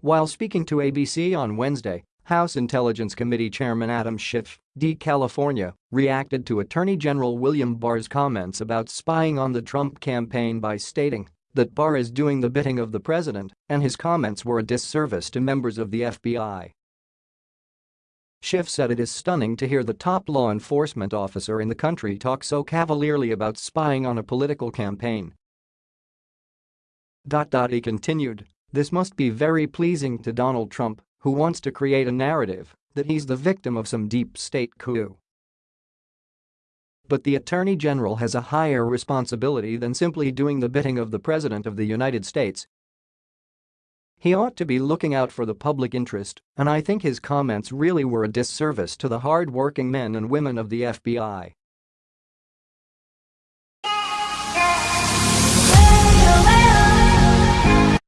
While speaking to ABC on Wednesday, House Intelligence Committee Chairman Adam Schiff, D. California, reacted to Attorney General William Barr's comments about spying on the Trump campaign by stating that Barr is doing the bidding of the president and his comments were a disservice to members of the FBI. Schiff said it is stunning to hear the top law enforcement officer in the country talk so cavalierly about spying on a political campaign. He continued, this must be very pleasing to Donald Trump, who wants to create a narrative that he's the victim of some deep state coup. But the Attorney General has a higher responsibility than simply doing the bidding of the President of the United States. He ought to be looking out for the public interest, and I think his comments really were a disservice to the hard-working men and women of the FBI.